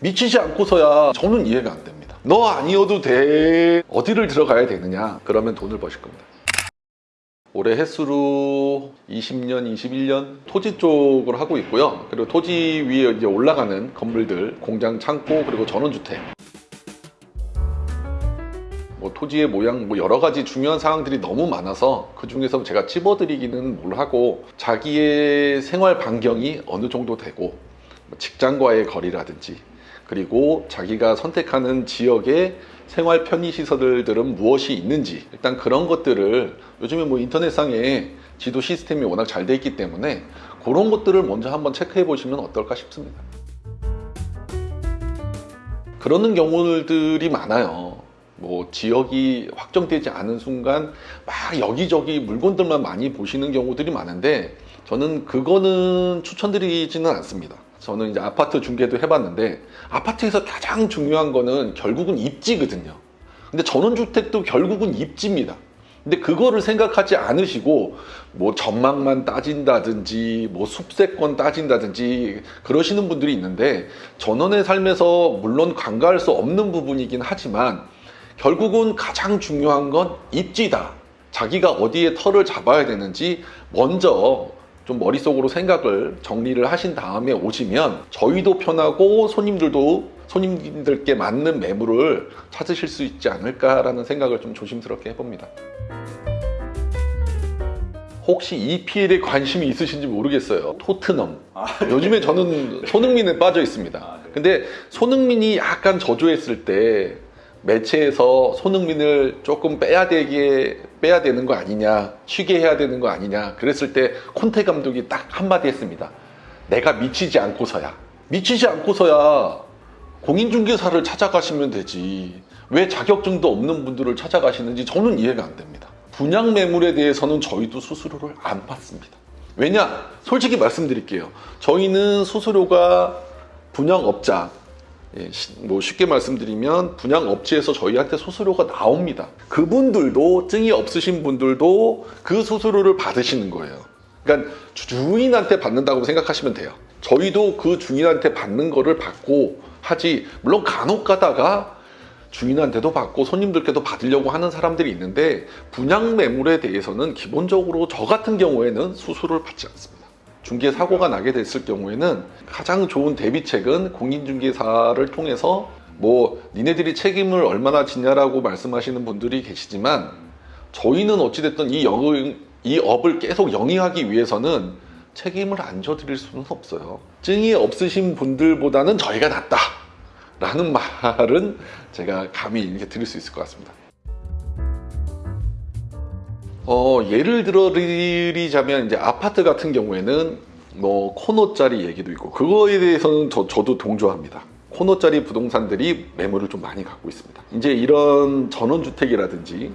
미치지 않고서야 저는 이해가 안 됩니다. 너 아니어도 돼. 어디를 들어가야 되느냐? 그러면 돈을 버실 겁니다. 올해 횟수로 20년, 21년 토지 쪽을 하고 있고요. 그리고 토지 위에 이제 올라가는 건물들, 공장, 창고, 그리고 전원주택. 뭐 토지의 모양, 뭐 여러 가지 중요한 사항들이 너무 많아서 그 중에서 제가 찝어드리기는 뭘 하고 자기의 생활 반경이 어느 정도 되고 뭐 직장과의 거리라든지 그리고 자기가 선택하는 지역의 생활 편의 시설들은 무엇이 있는지 일단 그런 것들을 요즘에 뭐 인터넷상에 지도 시스템이 워낙 잘 돼 있기 때문에 그런 것들을 먼저 한번 체크해 보시면 어떨까 싶습니다. 그러는 경우들이 많아요. 뭐 지역이 확정되지 않은 순간 막 여기저기 물건들만 많이 보시는 경우들이 많은데 저는 그거는 추천드리지는 않습니다. 저는 이제 아파트 중개도 해봤는데 아파트에서 가장 중요한 거는 결국은 입지거든요. 근데 전원주택도 결국은 입지입니다. 근데 그거를 생각하지 않으시고 뭐 전망만 따진다든지 뭐 숲세권 따진다든지 그러시는 분들이 있는데 전원의 삶에서 물론 간과할 수 없는 부분이긴 하지만 결국은 가장 중요한 건 입지다. 자기가 어디에 털을 잡아야 되는지 먼저 좀 머릿속으로 생각을 정리를 하신 다음에 오시면 저희도 편하고 손님들도 손님들께 맞는 매물을 찾으실 수 있지 않을까라는 생각을 좀 조심스럽게 해봅니다. 혹시 EPL에 관심이 있으신지 모르겠어요. 토트넘. 요즘에 저는 손흥민에 빠져 있습니다. 아, 네. 근데 손흥민이 약간 저조했을 때 매체에서 손흥민을 조금 빼야 되게 빼야 되는 거 아니냐, 쉬게 해야 되는 거 아니냐. 그랬을 때 콘테 감독이 딱 한마디 했습니다. 내가 미치지 않고서야. 미치지 않고서야 공인중개사를 찾아가시면 되지. 왜 자격증도 없는 분들을 찾아가시는지 저는 이해가 안 됩니다. 분양 매물에 대해서는 저희도 수수료를 안 받습니다. 왜냐? 솔직히 말씀드릴게요. 저희는 수수료가 분양업자, 예, 시- 뭐 쉽게 말씀드리면 분양업체에서 저희한테 수수료가 나옵니다. 그분들도 증이 없으신 분들도 그 수수료를 받으시는 거예요. 그러니까 주- 주인한테 받는다고 생각하시면 돼요. 저희도 그 주인한테 받는 거를 받고 하지 물론 간혹 가다가 주인한테도 받고 손님들께도 받으려고 하는 사람들이 있는데 분양 매물에 대해서는 기본적으로 저 같은 경우에는 수수료를 받지 않습니다. 중개 사고가 나게 됐을 경우에는 가장 좋은 대비책은 공인중개사를 통해서 뭐 니네들이 책임을 얼마나 지냐라고 말씀하시는 분들이 계시지만 저희는 어찌됐든 이, 영, 이 업을 계속 영위하기 위해서는 책임을 안 져드릴 수는 없어요. 증이 없으신 분들보다는 저희가 낫다. 라는 말은 제가 감히 이렇게 드릴 수 있을 것 같습니다. 어, 예를 들어 드리자면 이제 아파트 같은 경우에는 뭐 코너짜리 얘기도 있고 그거에 대해서는 저, 저도 동조합니다. 코너짜리 부동산들이 매물을 좀 많이 갖고 있습니다. 이제 이런 전원주택이라든지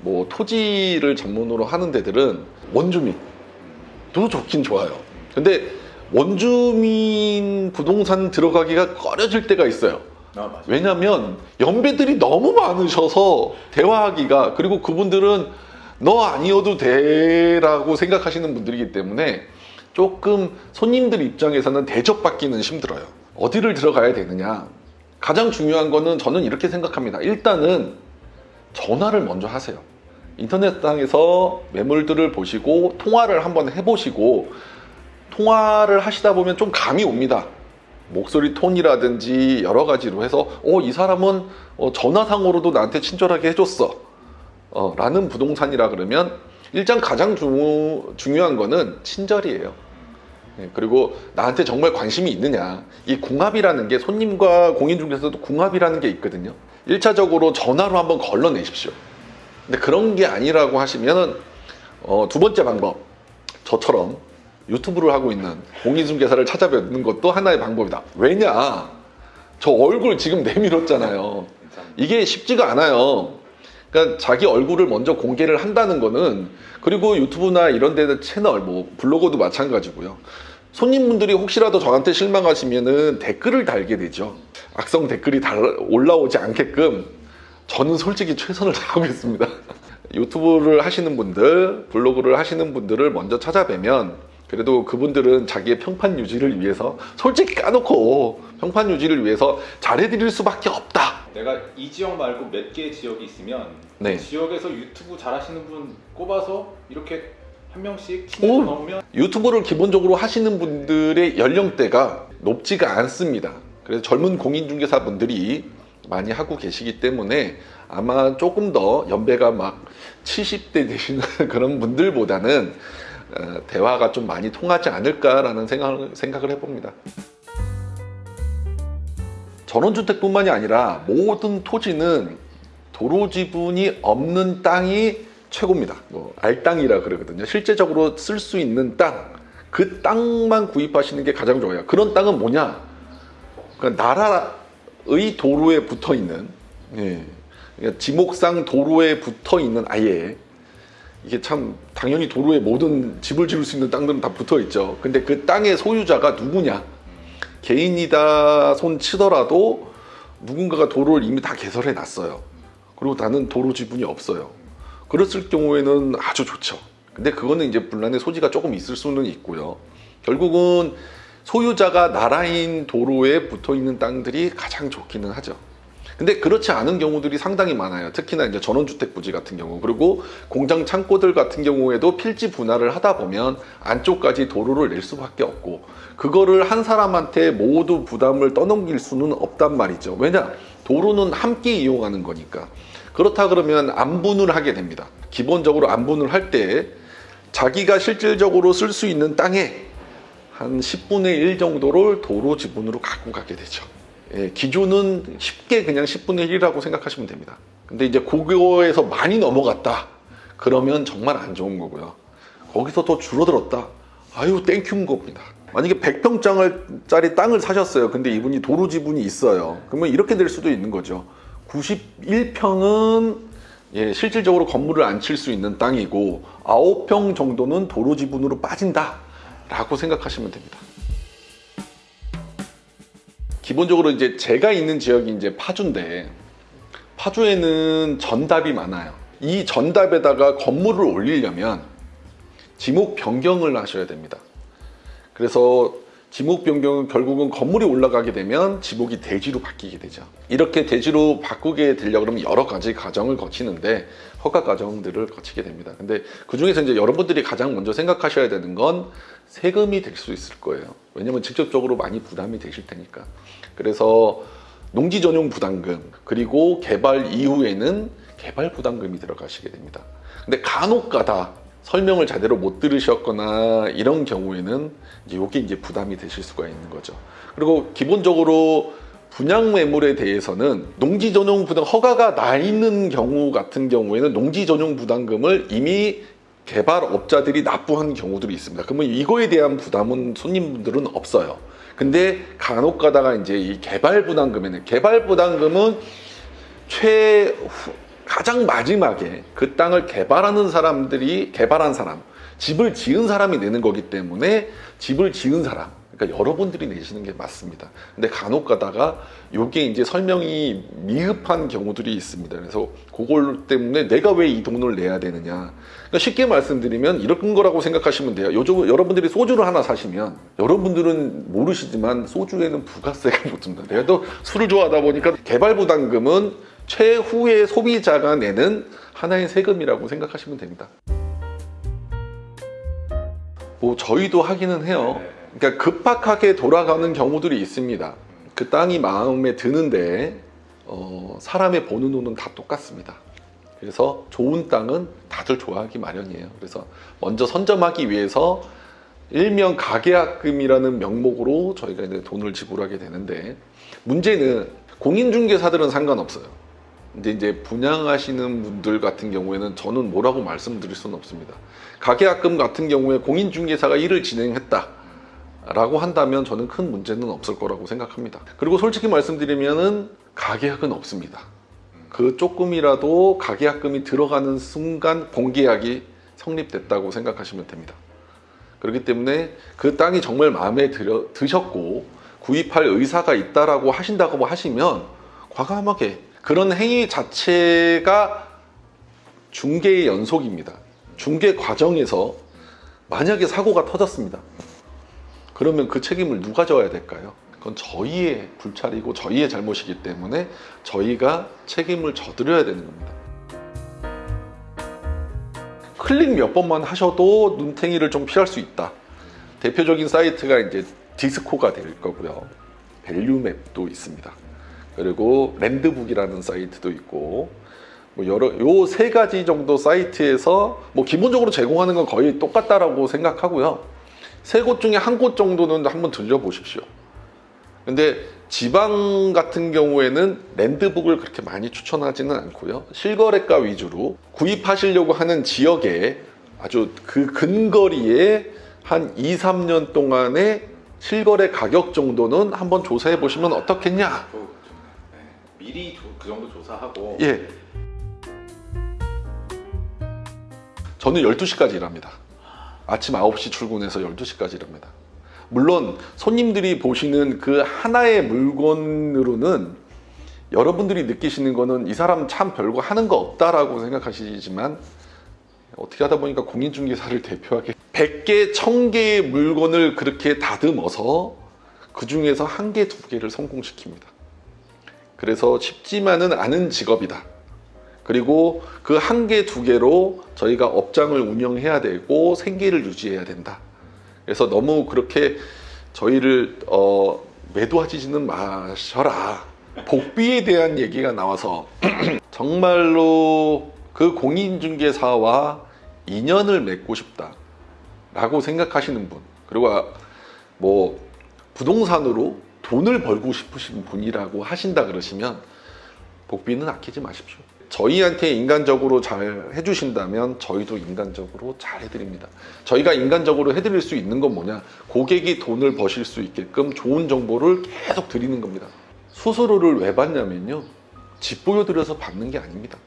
뭐 토지를 전문으로 하는 데들은 원주민도 좋긴 좋아요. 근데 원주민 부동산 들어가기가 꺼려질 때가 있어요. 아. 왜냐면 연배들이 너무 많으셔서 대화하기가 그리고 그분들은 너 아니어도 돼라고 생각하시는 분들이기 때문에 조금 손님들 입장에서는 대접받기는 힘들어요. 어디를 들어가야 되느냐? 가장 중요한 거는 저는 이렇게 생각합니다. 일단은 전화를 먼저 하세요. 인터넷상에서 매물들을 보시고 통화를 한번 해보시고 통화를 하시다 보면 좀 감이 옵니다. 목소리 톤이라든지 여러 가지로 해서 어, 이 사람은 어, 전화상으로도 나한테 친절하게 해줬어. 어, 라는 부동산이라 그러면 일단 가장 주, 중요한 거는 친절이에요. 예, 그리고 나한테 정말 관심이 있느냐. 이 궁합이라는 게 손님과 공인중개사도 궁합이라는 게 있거든요. 1차적으로 전화로 한번 걸러내십시오. 근데 그런 게 아니라고 하시면 어, 두 번째 방법 저처럼 유튜브를 하고 있는 공인중개사를 찾아뵙는 것도 하나의 방법이다. 왜냐? 저 얼굴 지금 내밀었잖아요. 이게 쉽지가 않아요. 그러니까 자기 얼굴을 먼저 공개를 한다는 거는 그리고 유튜브나 이런 데는 채널 뭐 블로그도 마찬가지고요. 손님분들이 혹시라도 저한테 실망하시면은 댓글을 달게 되죠. 악성 댓글이 달, 올라오지 않게끔 저는 솔직히 최선을 다하고 있습니다. 유튜브를 하시는 분들, 블로그를 하시는 분들을 먼저 찾아뵈면 그래도 그분들은 자기의 평판 유지를 위해서 솔직히 까놓고 평판 유지를 위해서 잘해드릴 수밖에 없다. 내가 이 지역 말고 몇개 지역이 있으면 네. 그 지역에서 유튜브 잘하시는 분 꼽아서 이렇게 한 명씩 오. 팀에서 넣으면 유튜브를 기본적으로 하시는 분들의 연령대가 높지가 않습니다. 그래서 젊은 공인중개사분들이 많이 하고 계시기 때문에 아마 조금 더 연배가 막 70대 되시는 그런 분들보다는 어, 대화가 좀 많이 통하지 않을까라는 생각을 해봅니다. 전원주택뿐만이 아니라 모든 토지는 도로 지분이 없는 땅이 최고입니다. 뭐 알땅이라 그러거든요. 실제적으로 쓸 수 있는 땅, 그 땅만 구입하시는 게 가장 좋아요. 그런 땅은 뭐냐? 그러니까 나라의 도로에 붙어 있는, 예, 그러니까 지목상 도로에 붙어 있는 아예 이게 참 당연히 도로에 모든 집을 지을 수 있는 땅들은 다 붙어 있죠. 근데 그 땅의 소유자가 누구냐? 개인이다 손 치더라도 누군가가 도로를 이미 다 개설해 놨어요. 그리고 나는 도로 지분이 없어요. 그랬을 경우에는 아주 좋죠. 근데 그거는 이제 분란의 소지가 조금 있을 수는 있고요. 결국은 소유자가 나라인 도로에 붙어 있는 땅들이 가장 좋기는 하죠. 근데 그렇지 않은 경우들이 상당히 많아요. 특히나 이제 전원주택 부지 같은 경우 그리고 공장 창고들 같은 경우에도 필지 분할을 하다 보면 안쪽까지 도로를 낼 수밖에 없고 그거를 한 사람한테 모두 부담을 떠넘길 수는 없단 말이죠. 왜냐? 도로는 함께 이용하는 거니까. 그렇다 그러면 안분을 하게 됩니다. 기본적으로 안분을 할 때 자기가 실질적으로 쓸 수 있는 땅에 한 10분의 1 정도를 도로 지분으로 갖고 가게 되죠. 예, 기준은 쉽게 그냥 10분의 1이라고 생각하시면 됩니다. 근데 이제 그거에서 많이 넘어갔다. 그러면 정말 안 좋은 거고요. 거기서 더 줄어들었다. 아유, thank you인 겁니다. 만약에 100평짜리 땅을 사셨어요. 근데 이분이 도로 지분이 있어요. 그러면 이렇게 될 수도 있는 거죠. 91평은 예, 실질적으로 건물을 앉힐 수 있는 땅이고 9평 정도는 도로 지분으로 빠진다. 라고 생각하시면 됩니다. 기본적으로 이제 제가 있는 지역이 이제 파주인데 파주에는 전답이 많아요. 이 전답에다가 건물을 올리려면 지목 변경을 하셔야 됩니다. 그래서 지목 변경은 결국은 건물이 올라가게 되면 지목이 대지로 바뀌게 되죠. 이렇게 대지로 바꾸게 되려고 그러면 여러 가지 과정을 거치는데 허가 과정들을 거치게 됩니다. 근데 그 중에서 이제 여러분들이 가장 먼저 생각하셔야 되는 건 세금이 될 수 있을 거예요. 왜냐면 직접적으로 많이 부담이 되실 테니까. 그래서 농지 전용 부담금 그리고 개발 이후에는 개발 부담금이 들어가시게 됩니다. 근데 간혹 가다 설명을 제대로 못 들으셨거나 이런 경우에는 이제 이게 이제 부담이 되실 수가 있는 거죠. 그리고 기본적으로 분양 매물에 대해서는 농지 전용 부담 허가가 나 있는 경우 같은 경우에는 농지 전용 부담금을 이미 개발업자들이 납부한 경우들이 있습니다. 그러면 이거에 대한 부담은 손님분들은 없어요. 근데 간혹 가다가 이제 이 개발 부담금에는 개발 부담금은 최후 가장 마지막에 그 땅을 개발하는 사람들이 개발한 사람, 집을 지은 사람이 내는 거기 때문에 집을 지은 사람, 그러니까 여러분들이 내시는 게 맞습니다. 근데 간혹 가다가 이게 이제 설명이 미흡한 경우들이 있습니다. 그래서 그걸 때문에 내가 왜 이 돈을 내야 되느냐. 그러니까 쉽게 말씀드리면 이런 거라고 생각하시면 돼요. 요즘 여러분들이 소주를 하나 사시면 여러분들은 모르시지만 소주에는 부가세가 붙습니다. 내가 또 술을 좋아하다 보니까 개발 부담금은 최후의 소비자가 내는 하나의 세금이라고 생각하시면 됩니다. 뭐 저희도 하기는 해요. 그러니까 급박하게 돌아가는 경우들이 있습니다. 그 땅이 마음에 드는데 어, 사람의 보는 눈은 다 똑같습니다. 그래서 좋은 땅은 다들 좋아하기 마련이에요. 그래서 먼저 선점하기 위해서 일명 가계약금이라는 명목으로 저희가 이제 돈을 지불하게 되는데 문제는 공인중개사들은 상관없어요. 근데 이제 분양하시는 분들 같은 경우에는 저는 뭐라고 말씀드릴 수는 없습니다. 가계약금 같은 경우에 공인중개사가 일을 진행했다. 라고 한다면 저는 큰 문제는 없을 거라고 생각합니다. 그리고 솔직히 말씀드리면은 가계약은 없습니다. 그 조금이라도 가계약금이 들어가는 순간 공계약이 성립됐다고 생각하시면 됩니다. 그렇기 때문에 그 땅이 정말 마음에 들어, 드셨고 구입할 의사가 있다라고 하신다고 하시면 과감하게 그런 행위 자체가 중개의 연속입니다. 중개 과정에서 만약에 사고가 터졌습니다. 그러면 그 책임을 누가 져야 될까요? 그건 저희의 불찰이고 저희의 잘못이기 때문에 저희가 책임을 져드려야 되는 겁니다. 클릭 몇 번만 하셔도 눈탱이를 좀 피할 수 있다. 대표적인 사이트가 이제 디스코가 될 거고요. 밸류맵도 있습니다. 그리고 랜드북이라는 사이트도 있고 뭐 여러 요 세 가지 정도 사이트에서 뭐 기본적으로 제공하는 건 거의 똑같다라고 생각하고요. 세 곳 중에 한 곳 정도는 한번 들려보십시오. 근데 지방 같은 경우에는 랜드북을 그렇게 많이 추천하지는 않고요. 실거래가 위주로 구입하시려고 하는 지역에 아주 그 근거리에 한 2, 3년 동안의 실거래 가격 정도는 한번 조사해 보시면 어떻겠냐? 미리 조- 그 정도 조사하고 예. 저는 12시까지 일합니다. 아침 9시 출근해서 12시까지 일합니다. 물론 손님들이 보시는 그 하나의 물건으로는 여러분들이 느끼시는 거는 이 사람 참 별거 하는 거 없다라고 생각하시지만 어떻게 하다 보니까 공인중개사를 대표하게 100개, 1000개의 물건을 그렇게 다듬어서 그 중에서 한 개, 두 개를 성공시킵니다. 그래서 쉽지만은 않은 직업이다. 그리고 그 한 개, 두 개로 저희가 업장을 운영해야 되고 생계를 유지해야 된다. 그래서 너무 그렇게 저희를 어, 매도하지는 마셔라. 복비에 대한 얘기가 나와서 정말로 그 공인중개사와 인연을 맺고 싶다 라고 생각하시는 분 그리고 아, 뭐 부동산으로 돈을 벌고 싶으신 분이라고 하신다 그러시면 복비는 아끼지 마십시오. 저희한테 인간적으로 잘 해주신다면 저희도 인간적으로 잘 해드립니다. 저희가 인간적으로 해드릴 수 있는 건 뭐냐? 고객이 돈을 버실 수 있게끔 좋은 정보를 계속 드리는 겁니다. 수수료를 왜 받냐면요. 집 보여드려서 받는 게 아닙니다.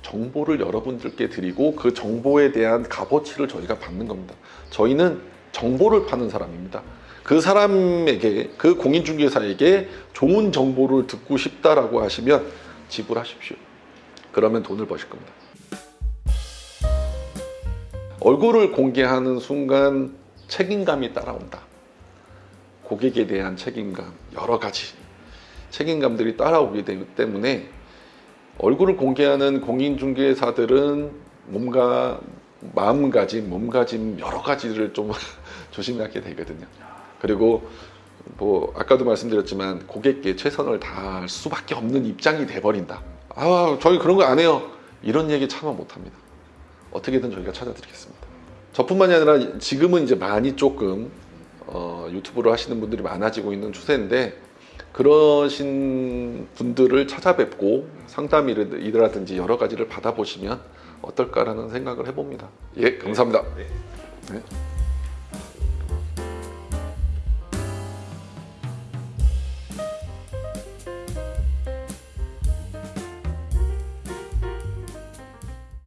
정보를 여러분들께 드리고 그 정보에 대한 값어치를 저희가 받는 겁니다. 저희는 정보를 파는 사람입니다. 그 사람에게 그 공인중개사에게 좋은 정보를 듣고 싶다라고 하시면 지불하십시오. 그러면 돈을 버실 겁니다. 얼굴을 공개하는 순간 책임감이 따라온다. 고객에 대한 책임감, 여러 가지 책임감들이 따라오기 되- 때문에 얼굴을 공개하는 공인중개사들은 몸과 마음가짐, 몸가짐 여러 가지를 좀 조심하게 되거든요. 그리고 뭐 아까도 말씀드렸지만 고객께 최선을 다할 수밖에 없는 입장이 돼버린다. 아, 저희 그런 거 안 해요. 이런 얘기 차마 못합니다. 어떻게든 저희가 찾아드리겠습니다. 저뿐만이 아니라 지금은 이제 많이 조금 어, 유튜브로 하시는 분들이 많아지고 있는 추세인데 그러신 분들을 찾아뵙고 상담이라든지 여러 가지를 받아보시면 어떨까라는 생각을 해봅니다. 예, 감사합니다. 네. 네.